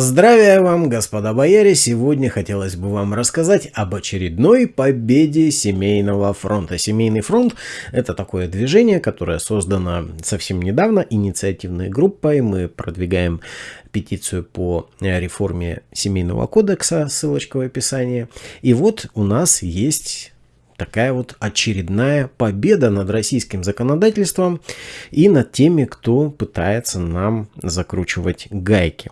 Здравия вам, господа бояре! Сегодня хотелось бы вам рассказать об очередной победе Семейного фронта. Семейный фронт – это такое движение, которое создано совсем недавно инициативной группой. Мы продвигаем петицию по реформе Семейного кодекса, ссылочка в описании. И вот у нас есть такая вот очередная победа над российским законодательством и над теми, кто пытается нам закручивать гайки.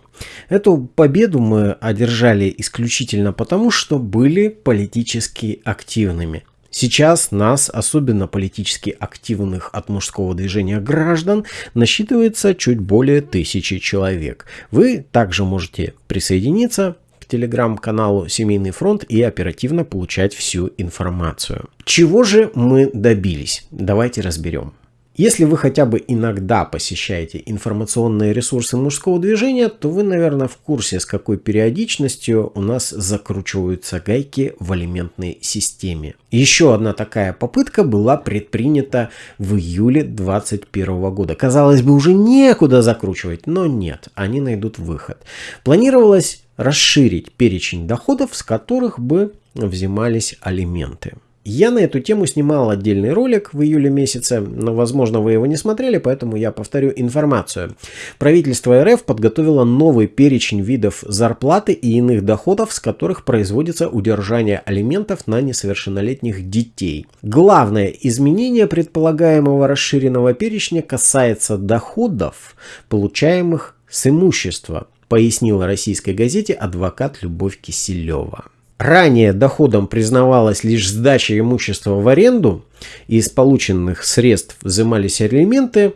Эту победу мы одержали исключительно потому, что были политически активными. Сейчас нас, особенно политически активных от мужского движения граждан, насчитывается чуть более тысячи человек. Вы также можете присоединиться телеграм-каналу Семейный фронт и оперативно получать всю информацию. Чего же мы добились? Давайте разберем. Если вы хотя бы иногда посещаете информационные ресурсы мужского движения, то вы, наверное, в курсе, с какой периодичностью у нас закручиваются гайки в алиментной системе. Еще одна такая попытка была предпринята в июле 2021 года. Казалось бы, уже некуда закручивать, но нет, они найдут выход. Планировалось расширить перечень доходов, с которых бы взимались алименты. Я на эту тему снимал отдельный ролик в июле месяце, но, возможно, вы его не смотрели, поэтому я повторю информацию. Правительство РФ подготовило новый перечень видов зарплаты и иных доходов, с которых производится удержание алиментов на несовершеннолетних детей. Главное изменение предполагаемого расширенного перечня касается доходов, получаемых с имущества, пояснила российской газете адвокат Любовь Киселева. Ранее доходом признавалась лишь сдача имущества в аренду, и из полученных средств взимались алименты.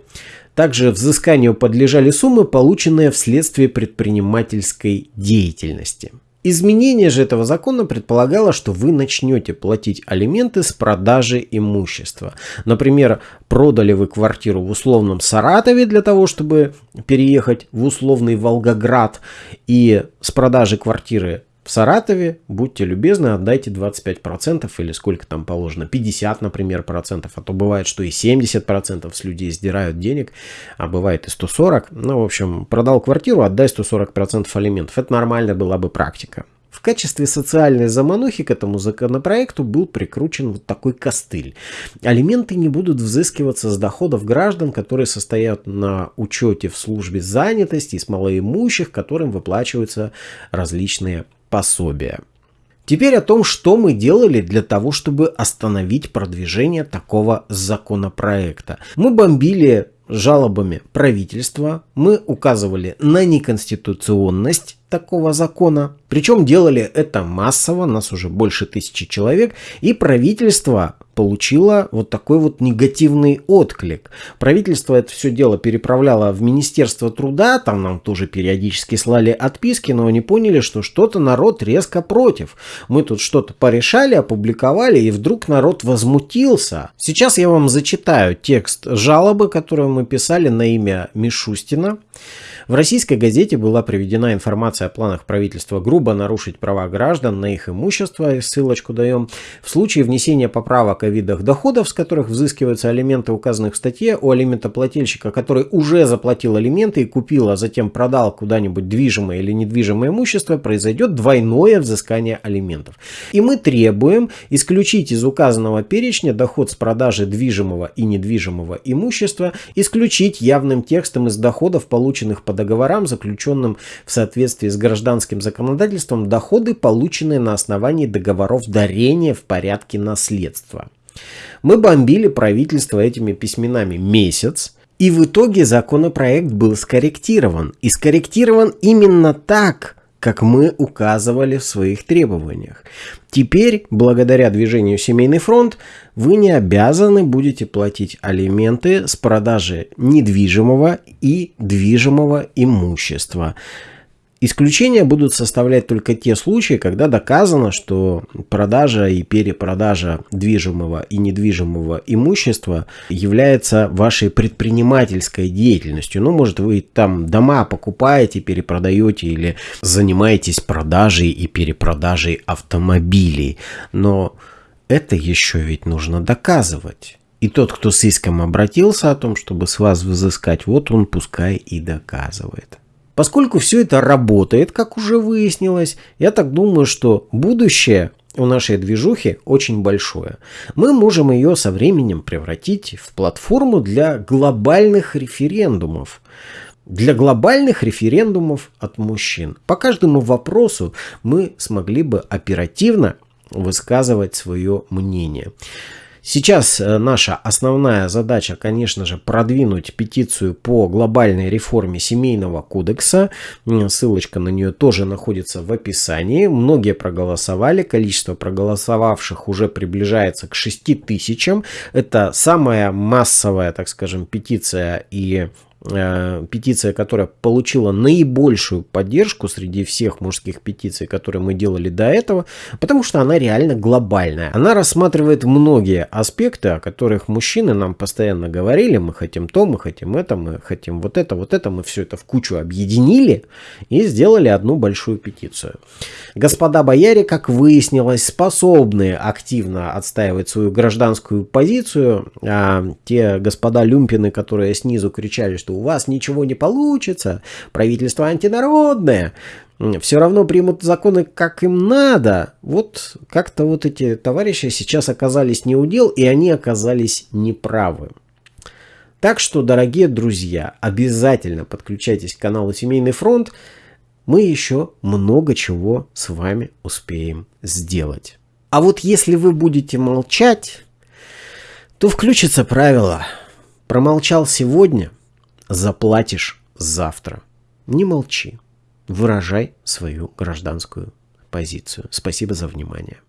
Также взысканию подлежали суммы, полученные вследствие предпринимательской деятельности. Изменение же этого закона предполагало, что вы начнете платить алименты с продажи имущества. Например, продали вы квартиру в условном Саратове для того, чтобы переехать в условный Волгоград, и с продажи квартиры в Саратове, будьте любезны, отдайте 25% или сколько там положено, 50, например, процентов, а то бывает, что и 70% с людей сдирают денег, а бывает и 140. Ну, в общем, продал квартиру, отдай 140% алиментов. Это нормальная была бы практика. В качестве социальной заманухи к этому законопроекту был прикручен вот такой костыль. Алименты не будут взыскиваться с доходов граждан, которые состоят на учете в службе занятости с малоимущих, которым выплачиваются различные пособия. Теперь о том, что мы делали для того, чтобы остановить продвижение такого законопроекта. Мы бомбили жалобами правительства, мы указывали на неконституционность такого закона. Причем делали это массово, нас уже больше тысячи человек, и правительство получило вот такой вот негативный отклик. Правительство это все дело переправляло в Министерство труда, там нам тоже периодически слали отписки, но они поняли, что что-то народ резко против. Мы тут что-то порешали, опубликовали, и вдруг народ возмутился. Сейчас я вам зачитаю текст жалобы, которую мы писали на имя Мишустина. В российской газете была приведена информация о планах правительства грубо нарушить права граждан на их имущество, ссылочку даем, в случае внесения поправок о видах доходов, с которых взыскиваются алименты, указанных в статье, у алиментоплательщика, который уже заплатил алименты и купил, а затем продал куда-нибудь движимое или недвижимое имущество, произойдет двойное взыскание алиментов. И мы требуем исключить из указанного перечня доход с продажи движимого и недвижимого имущества, исключить явным текстом из доходов, полученных по по договорам, заключенным в соответствии с гражданским законодательством, доходы, полученные на основании договоров дарения в порядке наследства. Мы бомбили правительство этими письменами месяц, и в итоге законопроект был скорректирован. И скорректирован именно так, как мы указывали в своих требованиях. Теперь, благодаря движению «Семейный фронт», вы не обязаны будете платить алименты с продажи недвижимого и движимого имущества. Исключения будут составлять только те случаи, когда доказано, что продажа и перепродажа движимого и недвижимого имущества является вашей предпринимательской деятельностью. Ну, может, вы там дома покупаете, перепродаете или занимаетесь продажей и перепродажей автомобилей. Но это еще ведь нужно доказывать. И тот, кто с иском обратился о том, чтобы с вас взыскать, вот он пускай и доказывает. Поскольку все это работает, как уже выяснилось, я так думаю, что будущее у нашей движухи очень большое. Мы можем ее со временем превратить в платформу для глобальных референдумов. Для глобальных референдумов от мужчин. По каждому вопросу мы смогли бы оперативно высказывать свое мнение. Сейчас э, наша основная задача, конечно же, продвинуть петицию по глобальной реформе семейного кодекса. Ссылочка на нее тоже находится в описании. Многие проголосовали. Количество проголосовавших уже приближается к 6 тысячам. Это самая массовая, так скажем, петиция и петиция, которая получила наибольшую поддержку среди всех мужских петиций, которые мы делали до этого, потому что она реально глобальная. Она рассматривает многие аспекты, о которых мужчины нам постоянно говорили, мы хотим то, мы хотим это, мы хотим вот это, вот это, мы все это в кучу объединили и сделали одну большую петицию. Господа бояре, как выяснилось, способны активно отстаивать свою гражданскую позицию, а те господа люмпины, которые снизу кричали, что что у вас ничего не получится, правительство антинародное, все равно примут законы, как им надо. Вот как-то вот эти товарищи сейчас оказались не у дел, и они оказались неправы. Так что, дорогие друзья, обязательно подключайтесь к каналу Семейный фронт. Мы еще много чего с вами успеем сделать. А вот если вы будете молчать, то включится правило «промолчал сегодня – заплатишь завтра. Не молчи. Выражай свою гражданскую позицию. Спасибо за внимание.